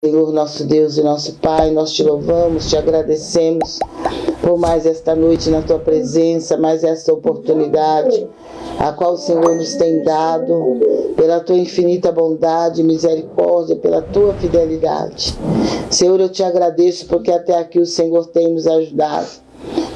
Senhor, nosso Deus e nosso Pai, nós te louvamos, te agradecemos por mais esta noite na tua presença, mais esta oportunidade, a qual o Senhor nos tem dado, pela tua infinita bondade misericórdia, pela tua fidelidade. Senhor, eu te agradeço porque até aqui o Senhor tem nos ajudado.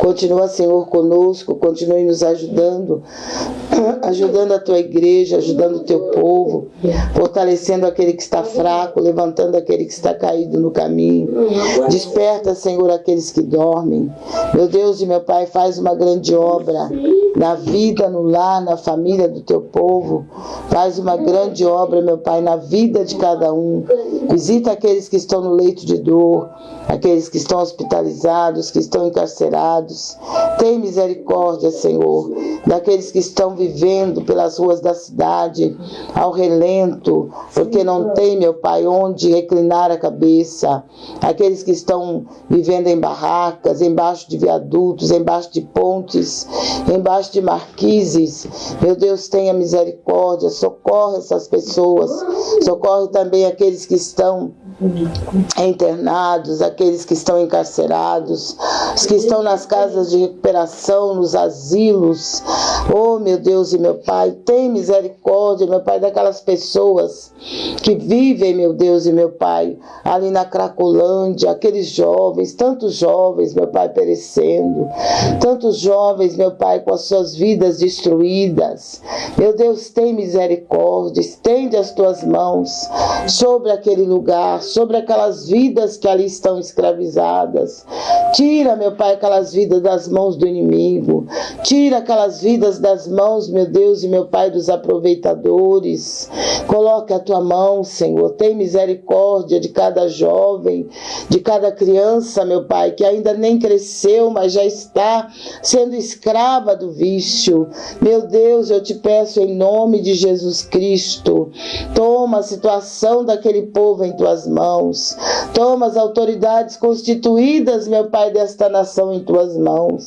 Continua, Senhor, conosco, continue nos ajudando, ajudando a tua igreja, ajudando o teu povo, fortalecendo aquele que está fraco, levantando aquele que está caído no caminho. Desperta, Senhor, aqueles que dormem. Meu Deus e meu Pai, faz uma grande obra na vida, no lar, na família do teu povo. Faz uma grande obra, meu Pai, na vida de cada um. Visita aqueles que estão no leito de dor, aqueles que estão hospitalizados, que estão encarcerados. Tem misericórdia, Senhor, daqueles que estão vivendo pelas ruas da cidade, ao relento, porque não tem, meu Pai, onde reclinar a cabeça. Aqueles que estão vivendo em barracas, embaixo de viadutos, embaixo de pontes, embaixo de marquises. Meu Deus, tenha misericórdia, socorre essas pessoas, socorre também aqueles que estão internados, aqueles que estão encarcerados, os que estão nas casas de recuperação, nos asilos. Oh, meu Deus e meu Pai, tem misericórdia, meu Pai, daquelas pessoas que vivem, meu Deus e meu Pai, ali na Cracolândia, aqueles jovens, tantos jovens, meu Pai, perecendo, tantos jovens, meu Pai, com as suas vidas destruídas. Meu Deus, tem misericórdia, estende as tuas mãos sobre aquele lugar, sobre aquelas vidas que ali estão escravizadas. Tira, meu Pai, aquelas vidas das mãos do inimigo. Tira aquelas vidas das mãos, meu Deus e meu Pai, dos aproveitadores. Coloque a tua mão, Senhor. Tem misericórdia de cada jovem, de cada criança, meu Pai, que ainda nem cresceu, mas já está sendo escrava do vício. Meu Deus, eu te peço em nome de Jesus Cristo, toma a situação daquele povo em tuas mãos. Toma as autoridades constituídas, meu Pai, desta nação em tuas mãos.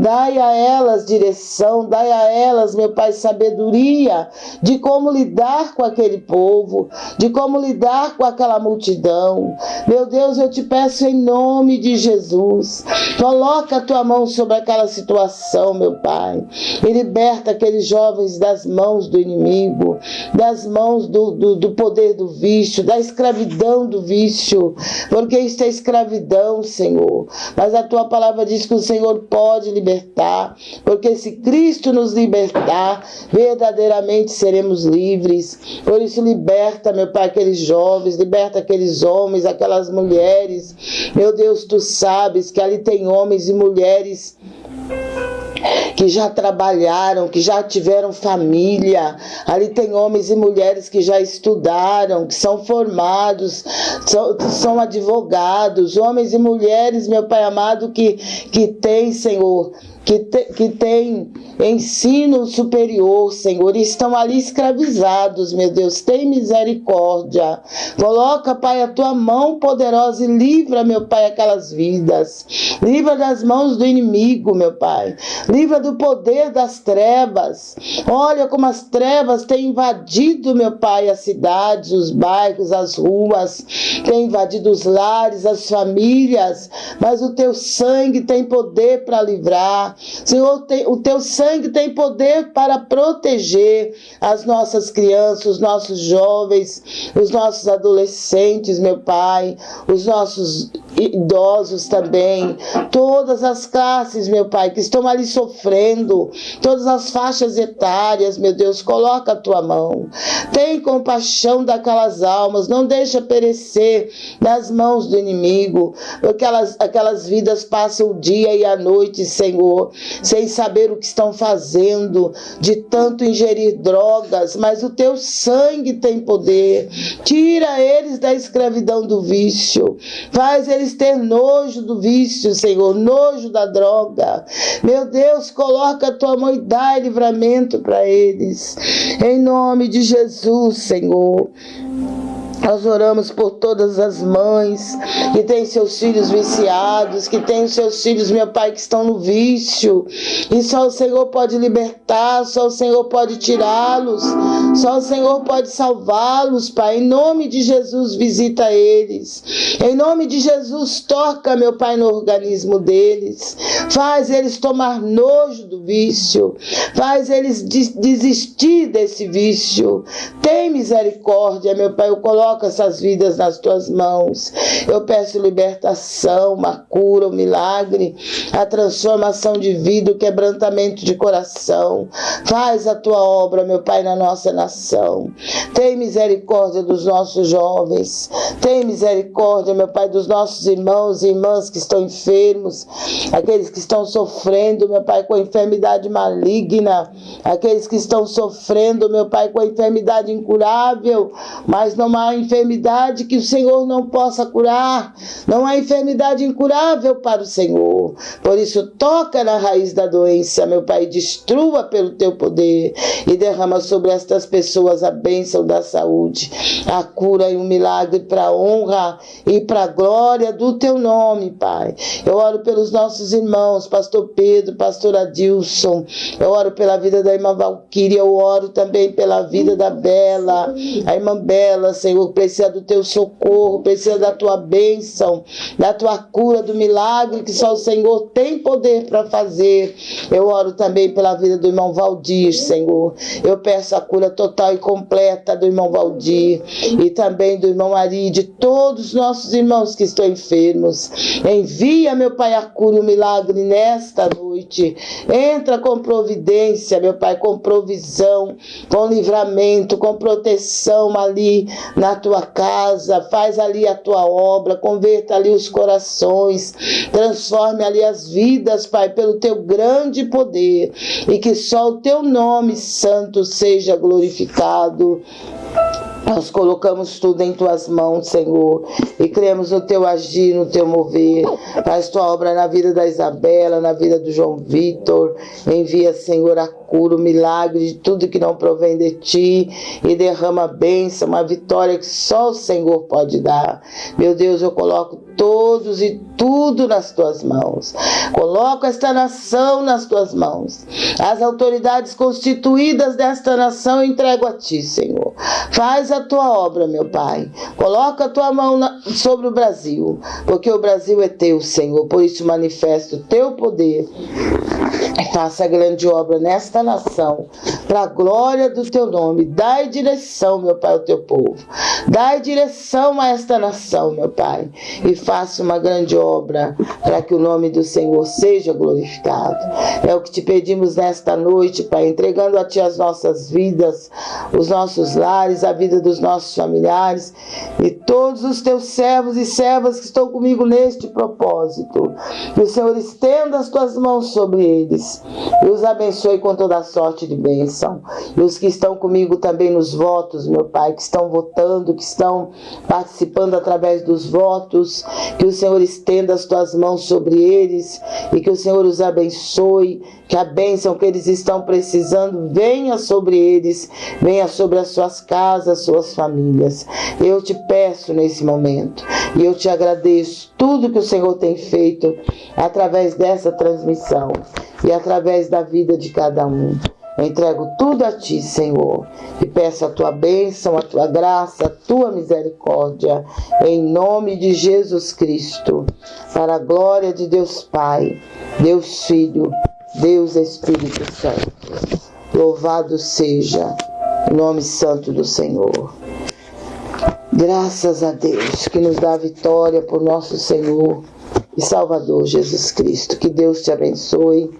Dai a elas direção, dai a elas, meu Pai, sabedoria de como lidar com aquele povo, de como lidar com aquela multidão. Meu Deus, eu te peço em nome de Jesus, coloca a tua mão sobre aquela situação, meu Pai, e liberta aqueles jovens das mãos do inimigo, das mãos do, do, do poder do vício, da escravidão do vício, porque isto é escravidão, Senhor. Mas a tua palavra diz que o Senhor pode libertar, porque se Cristo nos libertar, verdadeiramente seremos livres. Por isso, liberta, meu Pai, aqueles jovens, liberta aqueles homens, aquelas mulheres. Meu Deus, tu sabes que ali tem homens e mulheres que já trabalharam, que já tiveram família. Ali tem homens e mulheres que já estudaram, que são formados, são, são advogados, homens e mulheres, meu Pai amado, que, que tem, Senhor, que, te, que tem ensino superior, Senhor, e estão ali escravizados, meu Deus, tem misericórdia. Coloca, Pai, a tua mão poderosa e livra, meu Pai, aquelas vidas. Livra das mãos do inimigo, meu Pai. Livra do poder das trevas. Olha como as trevas têm invadido, meu Pai, as cidades, os bairros, as ruas, têm invadido os lares, as famílias, mas o teu sangue tem poder para livrar. Senhor, o teu sangue tem poder para proteger as nossas crianças, os nossos jovens, os nossos adolescentes, meu Pai, os nossos idosos também, todas as classes, meu Pai, que estão ali sofrendo, todas as faixas etárias, meu Deus, coloca a tua mão. Tem compaixão daquelas almas, não deixa perecer nas mãos do inimigo, aquelas, aquelas vidas passam o dia e a noite, Senhor, sem saber o que estão fazendo, de tanto ingerir drogas, mas o teu sangue tem poder. Tira eles da escravidão do vício, faz eles ter nojo do vício, Senhor, nojo da droga. Meu Deus, coloca a tua mão e dá livramento para eles. Em nome de Jesus, Senhor. Nós oramos por todas as mães que têm seus filhos viciados, que têm seus filhos, meu Pai, que estão no vício. E só o Senhor pode libertar, só o Senhor pode tirá-los, só o Senhor pode salvá-los, Pai. Em nome de Jesus, visita eles. Em nome de Jesus, toca, meu Pai, no organismo deles. Faz eles tomar nojo do vício. Faz eles desistir desse vício. Tem misericórdia, meu Pai. Eu coloco Coloca essas vidas nas tuas mãos. Eu peço libertação, uma cura, um milagre, a transformação de vida, o quebrantamento de coração. Faz a tua obra, meu Pai, na nossa nação. Tem misericórdia dos nossos jovens. Tem misericórdia, meu Pai, dos nossos irmãos e irmãs que estão enfermos, aqueles que estão sofrendo, meu Pai, com enfermidade maligna, aqueles que estão sofrendo, meu Pai, com enfermidade incurável, mas não há enfermidade que o Senhor não possa curar. Não há enfermidade incurável para o Senhor. Por isso, toca na raiz da doença, meu Pai, destrua pelo teu poder e derrama sobre estas pessoas a bênção da saúde, a cura e o milagre para a honra e para a glória do teu nome, Pai. Eu oro pelos nossos irmãos, Pastor Pedro, Pastor Adilson. Eu oro pela vida da irmã Valquíria. Eu oro também pela vida da Bela, a irmã Bela, Senhor precisa do teu socorro, precisa da tua bênção, da tua cura, do milagre que só o Senhor tem poder para fazer. Eu oro também pela vida do irmão Valdir, Senhor. Eu peço a cura total e completa do irmão Valdir e também do irmão Ari, de todos os nossos irmãos que estão enfermos. Envia, meu Pai, a cura e o milagre nesta noite. Entra com providência, meu Pai, com provisão, com livramento, com proteção ali na tua casa, faz ali a tua obra, converta ali os corações, transforme ali as vidas, Pai, pelo teu grande poder. E que só o teu nome santo seja glorificado. Nós colocamos tudo em tuas mãos, Senhor, e cremos no teu agir, no teu mover. Faz tua obra na vida da Isabela, na vida do João Vitor. Envia, Senhor, a cura, o milagre de tudo que não provém de ti e derrama a bênção, uma vitória que só o Senhor pode dar. Meu Deus, eu coloco todos e tudo nas tuas mãos. Coloco esta nação nas tuas mãos. As autoridades constituídas desta nação entrego a ti, Senhor. Faz a tua obra, meu Pai. Coloca a tua mão na, sobre o Brasil, porque o Brasil é teu, Senhor. Por isso manifesta o teu poder. Faça a grande obra nesta nação, para a glória do teu nome. Dai direção, meu Pai, ao teu povo. Dai direção a esta nação, meu Pai, e faça uma grande obra para que o nome do Senhor seja glorificado. É o que te pedimos nesta noite, Pai, entregando a Ti as nossas vidas, os nossos lares, a vida dos nossos familiares e todos os teus servos e servas que estão comigo neste propósito. Que o Senhor estenda as tuas mãos sobre eles e os abençoe com toda a sorte de bênção. E os que estão comigo também nos votos, meu Pai, que estão votando, que estão participando através dos votos, que o Senhor estenda as tuas mãos sobre eles e que o Senhor os abençoe, que a bênção que eles estão precisando venha sobre eles, venha sobre as suas casas, suas famílias. Eu te peço nesse momento e eu te agradeço tudo que o Senhor tem feito através dessa transmissão e através da vida de cada um. Eu entrego tudo a ti, Senhor, e peço a tua bênção, a tua graça, a tua misericórdia, em nome de Jesus Cristo, para a glória de Deus Pai, Deus Filho, Deus Espírito Santo. Louvado seja o nome santo do Senhor. Graças a Deus que nos dá vitória por nosso Senhor e Salvador Jesus Cristo. Que Deus te abençoe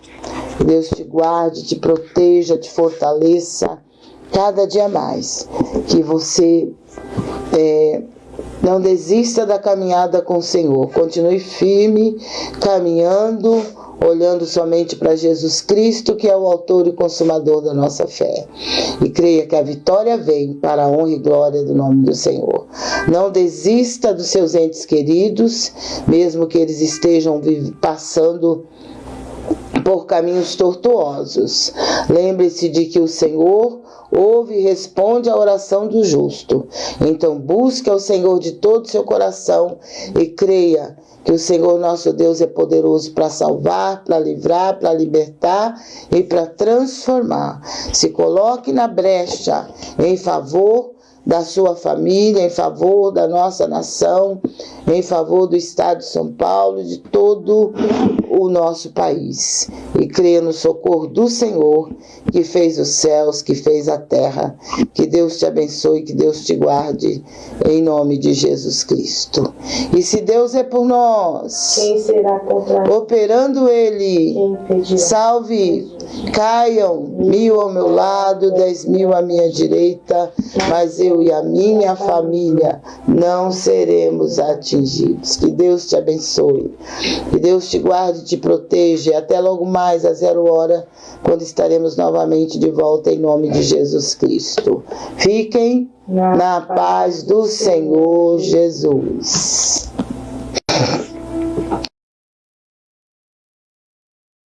que Deus te guarde, te proteja, te fortaleça cada dia mais. Que você é, não desista da caminhada com o Senhor. Continue firme, caminhando, olhando somente para Jesus Cristo, que é o autor e consumador da nossa fé. E creia que a vitória vem para a honra e glória do nome do Senhor. Não desista dos seus entes queridos, mesmo que eles estejam passando por caminhos tortuosos. Lembre-se de que o Senhor ouve e responde à oração do justo. Então busque ao Senhor de todo o seu coração e creia que o Senhor nosso Deus é poderoso para salvar, para livrar, para libertar e para transformar. Se coloque na brecha em favor da sua família, em favor da nossa nação, em favor do Estado de São Paulo, de todo o nosso país. E creia no socorro do Senhor, que fez os céus, que fez a terra. Que Deus te abençoe, que Deus te guarde, em nome de Jesus Cristo. E se Deus é por nós, quem será contra nós? Operando Ele, salve, caiam mil ao meu lado, dez mil à minha direita, mas eu eu e a minha família não seremos atingidos. Que Deus te abençoe. Que Deus te guarde e te proteja. Até logo mais, às zero hora, quando estaremos novamente de volta em nome de Jesus Cristo. Fiquem na paz do Senhor Jesus.